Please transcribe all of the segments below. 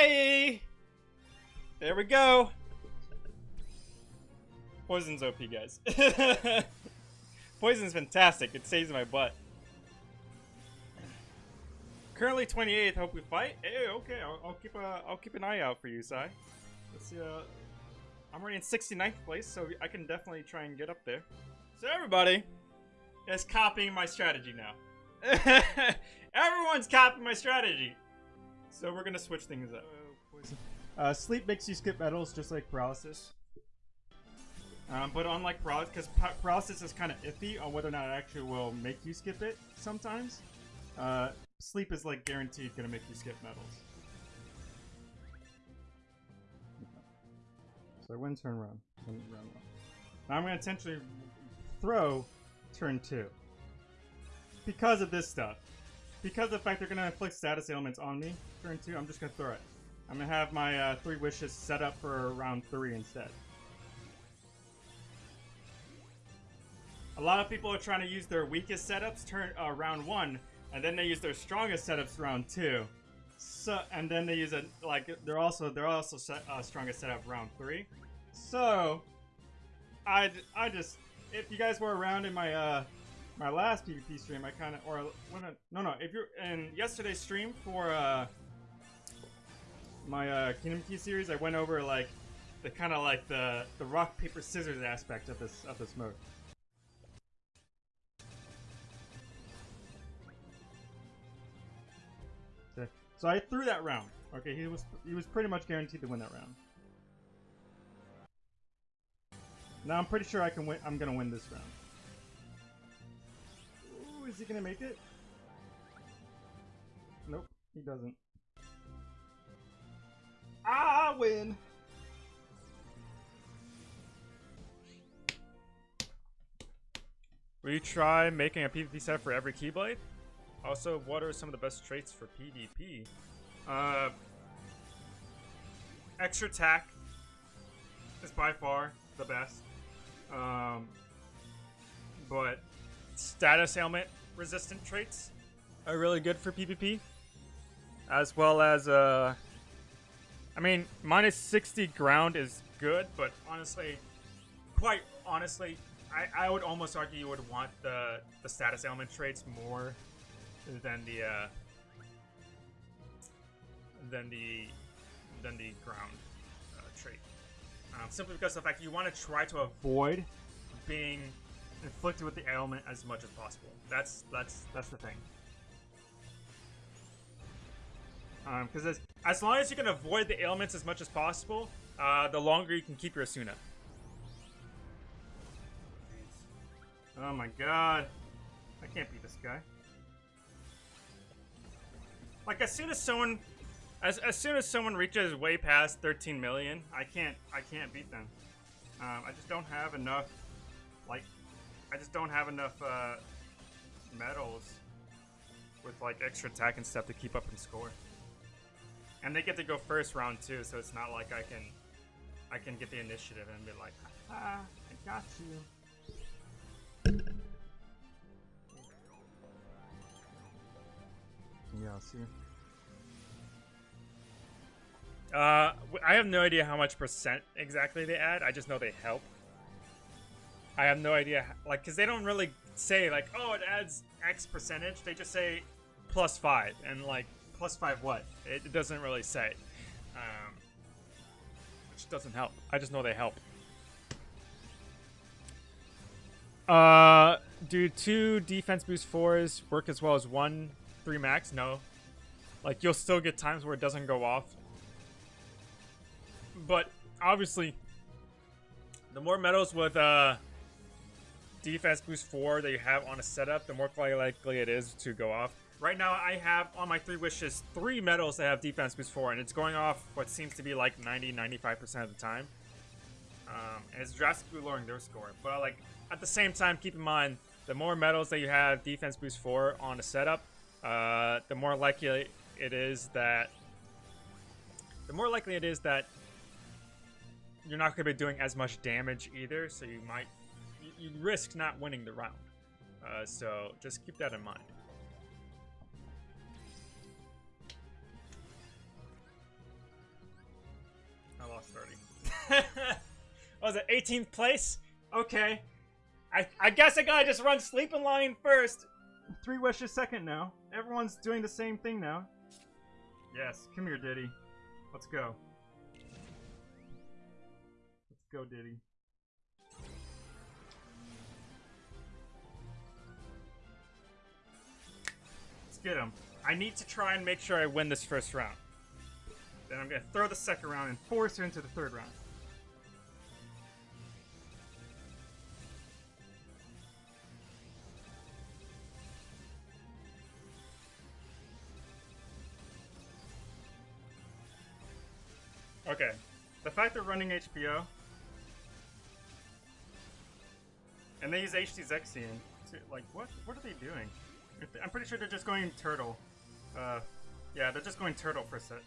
Hey! There we go. Poison's OP, guys. Poison's fantastic. It saves my butt. Currently 28th. Hope we fight. Hey, okay. I'll, I'll keep a. I'll keep an eye out for you, Sai. Let's see. Uh, I'm already in 69th place, so I can definitely try and get up there. So everybody is copying my strategy now. Everyone's copying my strategy. So we're gonna switch things up. Uh, sleep makes you skip medals just like paralysis. Um, but unlike paralysis, because paralysis is kind of iffy on whether or not it actually will make you skip it sometimes. Uh, sleep is like guaranteed gonna make you skip medals. So I win turn one. Win round one. Now I'm gonna intentionally throw turn two. Because of this stuff. Because of the fact they're gonna inflict status ailments on me, turn two, I'm just gonna throw it. I'm gonna have my uh, three wishes set up for round three instead. A lot of people are trying to use their weakest setups turn uh, round one, and then they use their strongest setups round two. So and then they use it like they're also they're also set, uh, strongest setup round three. So I I just if you guys were around in my uh my last PvP stream, I kind of or when I, no no if you're in yesterday's stream for uh my uh, Kingdom Key series, I went over like the kind of like the the rock paper scissors aspect of this of this mode. Okay. So I threw that round. Okay, he was he was pretty much guaranteed to win that round. Now I'm pretty sure I can win. I'm gonna win this round. Is he gonna make it? Nope, he doesn't. I win. Will you try making a PvP set for every Keyblade? Also, what are some of the best traits for PvP? Uh, extra attack is by far the best. Um, but status ailment resistant traits are really good for PvP. As well as, uh, I mean, minus 60 ground is good, but honestly, quite honestly, I, I would almost argue you would want the, the status ailment traits more than the uh, than the than the ground uh, trait. Um, simply because of the fact you want to try to avoid being inflicted with the ailment as much as possible. That's that's that's the thing. Because um, as, as long as you can avoid the ailments as much as possible, uh, the longer you can keep your Asuna. Oh my god. I can't beat this guy. Like as soon as someone, as as soon as someone reaches way past 13 million, I can't I can't beat them. Um, I just don't have enough, like, I just don't have enough uh, medals with like extra attack and stuff to keep up and score. And they get to go first round too, so it's not like I can I can get the initiative and be like, ah, I got you. Yeah, I'll see. Uh, I have no idea how much percent exactly they add. I just know they help. I have no idea, like, because they don't really say, like, oh, it adds X percentage. They just say plus five, and, like, plus five what? It, it doesn't really say. Um, which doesn't help. I just know they help. Uh, do two defense boost fours work as well as one three max? No. Like, you'll still get times where it doesn't go off. But, obviously, the more medals with uh, defense boost 4 that you have on a setup, the more likely it is to go off. Right now, I have on my three wishes three medals that have defense boost 4, and it's going off what seems to be like 90-95% of the time. Um, and it's drastically lowering their score. But, like, at the same time, keep in mind, the more medals that you have defense boost 4 on a setup, uh, the more likely it is that the more likely it is that you're not going to be doing as much damage either, so you might you, you risk not winning the round. Uh, so just keep that in mind. starting. what was it 18th place? Okay. I, I guess I gotta just run Sleeping Lion first. Three Wishes second now. Everyone's doing the same thing now. Yes, come here, Diddy. Let's go. Let's go, Diddy. Get him. I need to try and make sure I win this first round. Then I'm gonna throw the second round and force her into the third round. Okay. The fact they're running HBO and they use HD Zexion, like what? What are they doing? I'm pretty sure they're just going turtle. Uh, yeah, they're just going turtle for set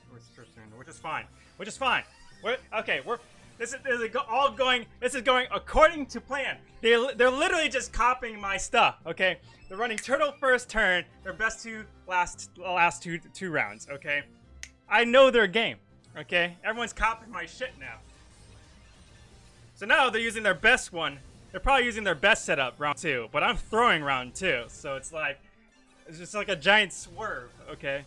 which is fine. Which is fine. We're, okay, we're this is, this is all going. This is going according to plan. They they're literally just copying my stuff. Okay, they're running turtle first turn. Their best two last last two two rounds. Okay, I know their game. Okay, everyone's copying my shit now. So now they're using their best one. They're probably using their best setup round two, but I'm throwing round two, so it's like it's just like a giant swerve. Okay.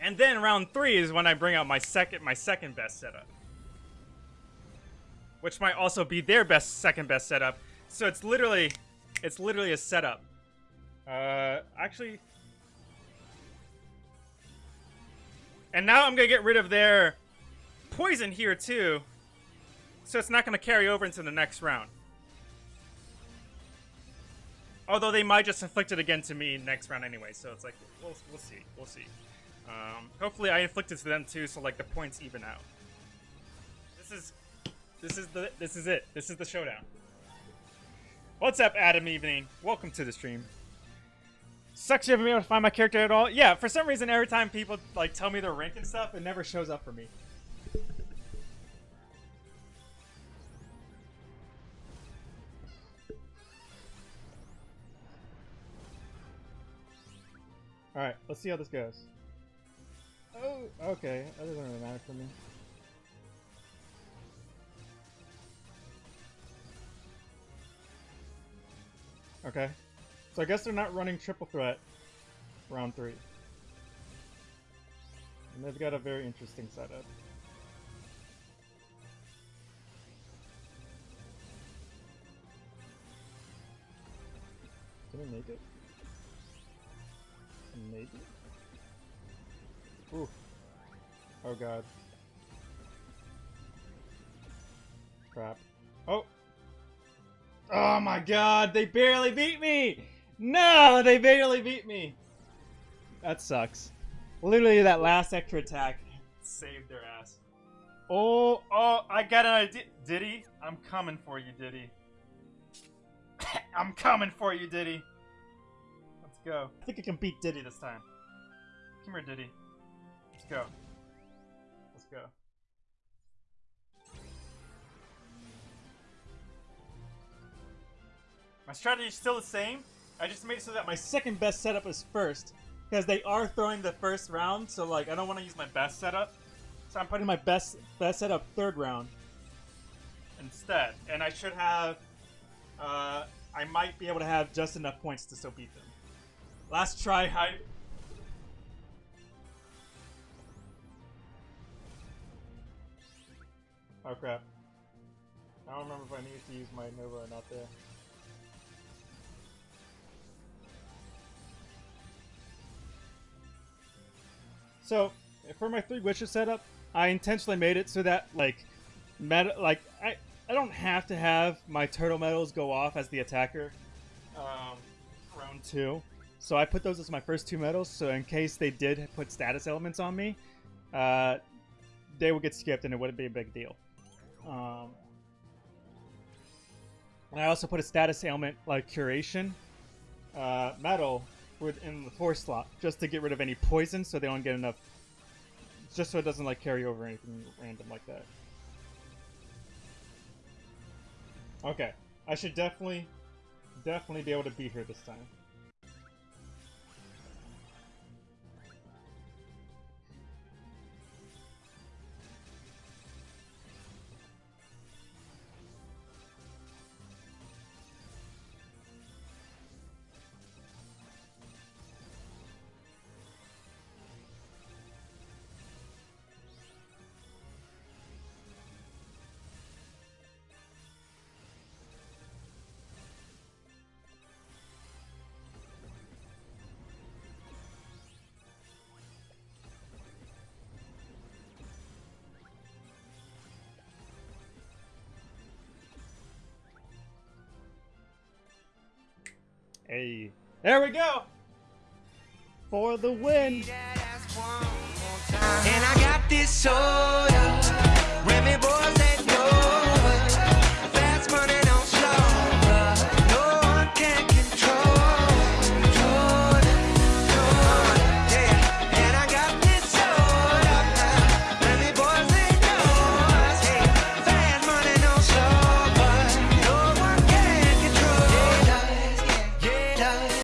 And then round three is when I bring out my second my second best setup. Which might also be their best second best setup. So it's literally it's literally a setup. Uh actually And now I'm gonna get rid of their poison here too. So it's not gonna carry over into the next round. Although they might just inflict it again to me next round anyway, so it's like, we'll, we'll see, we'll see. Um, hopefully I inflict it to them too, so like the points even out. This is, this is the, this is it. This is the showdown. What's up, Adam Evening? Welcome to the stream. Sucks you haven't been able to find my character at all. Yeah, for some reason, every time people like tell me their rank and stuff, it never shows up for me. Alright, let's see how this goes. Oh, okay. That doesn't really matter for me. Okay. So I guess they're not running triple threat round three. And they've got a very interesting setup. Can we make it? Maybe? Ooh. Oh god. Crap. Oh! Oh my god, they barely beat me! No, they barely beat me! That sucks. Literally that last extra attack saved their ass. Oh, oh, I got an idea. Diddy, I'm coming for you, Diddy. I'm coming for you, Diddy go. I think I can beat Diddy this time. Come here, Diddy. Let's go. Let's go. My strategy is still the same. I just made it so that my second best setup is first. Because they are throwing the first round, so like I don't want to use my best setup. So I'm putting my best best setup third round instead. And I should have uh, I might be able to have just enough points to still beat them. Last try hype. Oh crap. I don't remember if I needed to use my Nova or not there. So, for my three wishes setup, I intentionally made it so that, like, meta, like, I, I don't have to have my turtle medals go off as the attacker, um, round two. So I put those as my first two medals, so in case they did put status elements on me, uh, they would get skipped and it wouldn't be a big deal. Um, and I also put a status ailment like Curation uh, medal within the fourth slot, just to get rid of any poison so they don't get enough, just so it doesn't like carry over anything random like that. Okay, I should definitely, definitely be able to beat her this time. Hey, there we go. For the win. And I got this soul